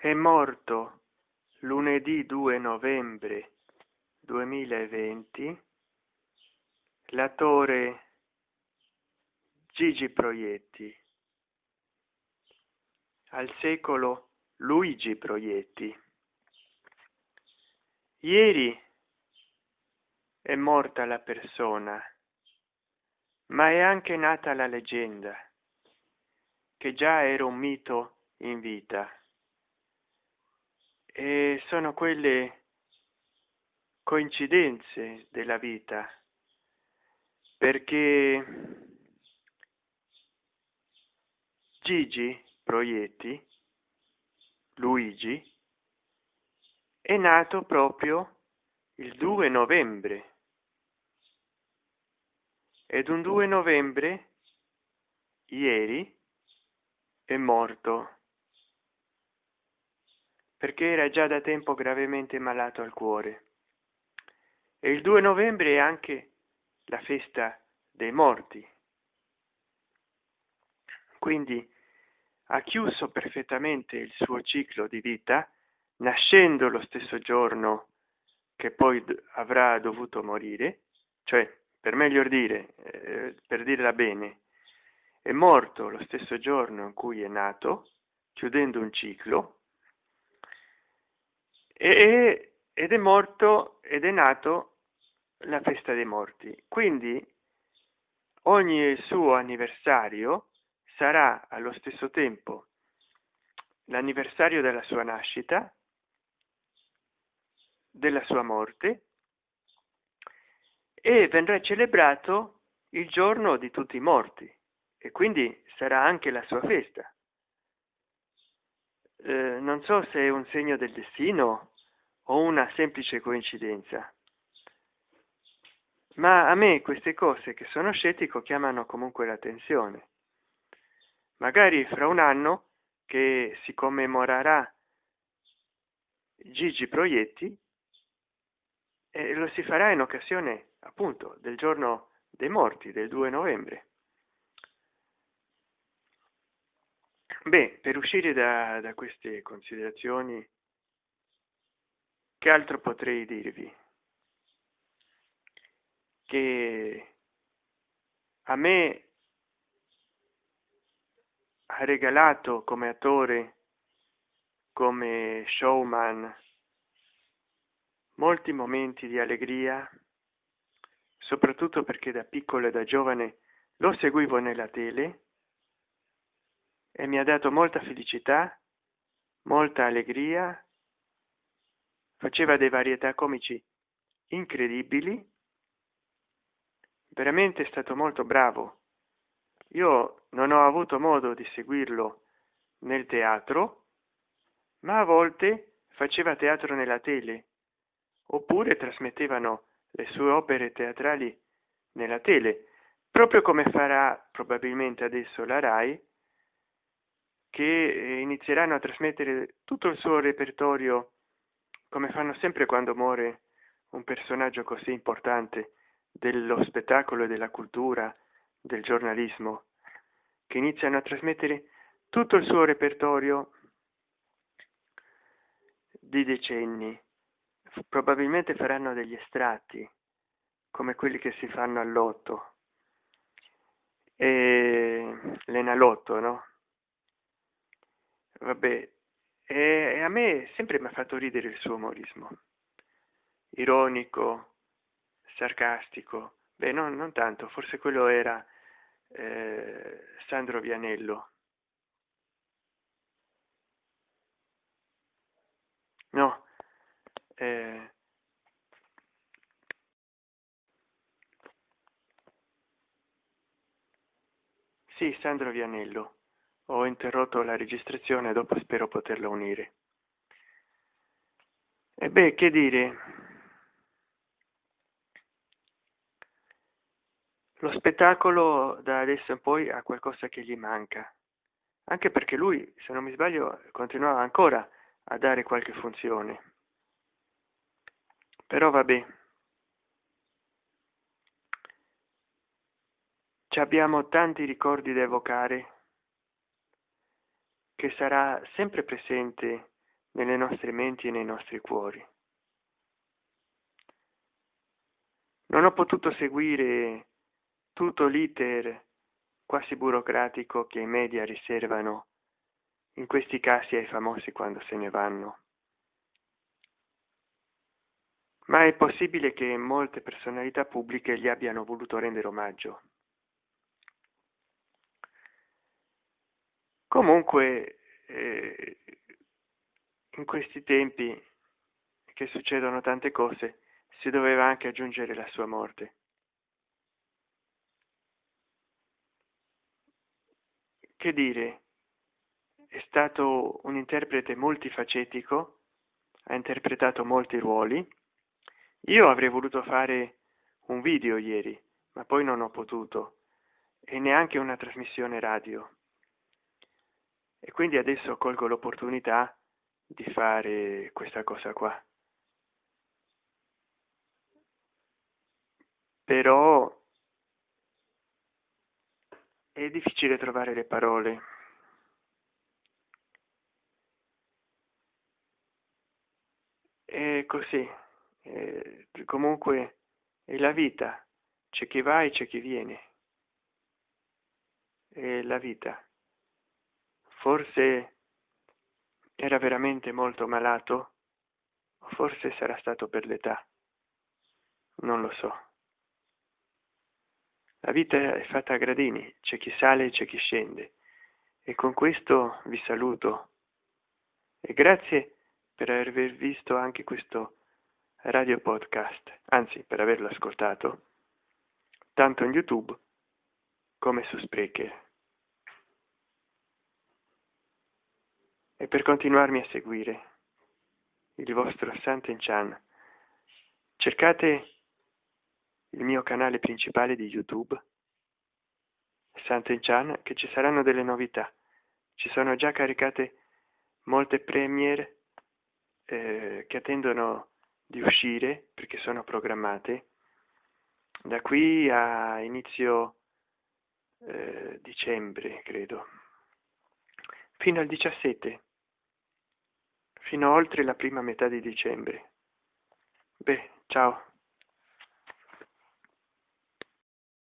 è morto lunedì 2 novembre 2020 l'attore Gigi Proietti. Al secolo Luigi Proietti. Ieri è morta la persona ma è anche nata la leggenda che già era un mito in vita e sono quelle coincidenze della vita. Perché Gigi Proietti Luigi è nato proprio il 2 novembre. Ed un 2 novembre ieri è morto perché era già da tempo gravemente malato al cuore. E il 2 novembre è anche la festa dei morti. Quindi ha chiuso perfettamente il suo ciclo di vita nascendo lo stesso giorno che poi avrà dovuto morire cioè per meglio dire eh, per dirla bene è morto lo stesso giorno in cui è nato chiudendo un ciclo e, ed è morto ed è nato la festa dei morti. Quindi ogni suo anniversario sarà allo stesso tempo l'anniversario della sua nascita della sua morte e vendrà celebrato il giorno di tutti i morti. E quindi sarà anche la sua festa. Eh, non so se è un segno del destino o una semplice coincidenza. Ma a me queste cose che sono scettico chiamano comunque l'attenzione. Magari fra un anno che si commemorerà Gigi Proietti e lo si farà in occasione appunto del giorno dei morti del 2 novembre. Beh per uscire da, da queste considerazioni che altro potrei dirvi? Che a me ha regalato come attore come showman molti momenti di allegria soprattutto perché da piccolo e da giovane lo seguivo nella tele e mi ha dato molta felicità molta allegria faceva dei varietà comici incredibili. Veramente è stato molto bravo. Io non ho avuto modo di seguirlo nel teatro ma a volte faceva teatro nella tele oppure trasmettevano le sue opere teatrali nella tele proprio come farà probabilmente adesso la rai che inizieranno a trasmettere tutto il suo repertorio come fanno sempre quando muore un personaggio così importante dello spettacolo e della cultura del giornalismo che iniziano a trasmettere tutto il suo repertorio di decenni. Probabilmente faranno degli estratti come quelli che si fanno all'otto. E l'enalotto no? Vabbè e a me sempre mi ha fatto ridere il suo umorismo. Ironico sarcastico. Beh non, non tanto forse quello era eh, sandro vianello. No eh, sì sandro vianello ho interrotto la registrazione dopo spero poterla unire. E beh che dire? Lo spettacolo da adesso in poi ha qualcosa che gli manca. Anche perché lui se non mi sbaglio continuava ancora a dare qualche funzione. Però vabbè ci abbiamo tanti ricordi da evocare che sarà sempre presente nelle nostre menti e nei nostri cuori. Non ho potuto seguire tutto l'iter quasi burocratico che i media riservano in questi casi ai famosi quando se ne vanno. Ma è possibile che molte personalità pubbliche gli abbiano voluto rendere omaggio. Comunque, eh, in questi tempi che succedono tante cose, si doveva anche aggiungere la sua morte. Che dire, è stato un interprete multifacetico, ha interpretato molti ruoli. Io avrei voluto fare un video ieri, ma poi non ho potuto, e neanche una trasmissione radio e quindi adesso colgo l'opportunità di fare questa cosa qua. Però è difficile trovare le parole. È così. È, comunque è la vita. C'è chi va e c'è chi viene. È la vita forse era veramente molto malato? O forse sarà stato per l'età? Non lo so. La vita è fatta a gradini c'è chi sale e c'è chi scende. E con questo vi saluto. E grazie per aver visto anche questo radio podcast anzi per averlo ascoltato tanto in youtube come su sprecher e per continuarmi a seguire il vostro Sant'Enchan cercate il mio canale principale di youtube Sant'Enchan che ci saranno delle novità. Ci sono già caricate molte premiere eh, che attendono di uscire perché sono programmate. Da qui a inizio eh, dicembre credo. Fino al 17 fino oltre la prima metà di dicembre. Beh, ciao.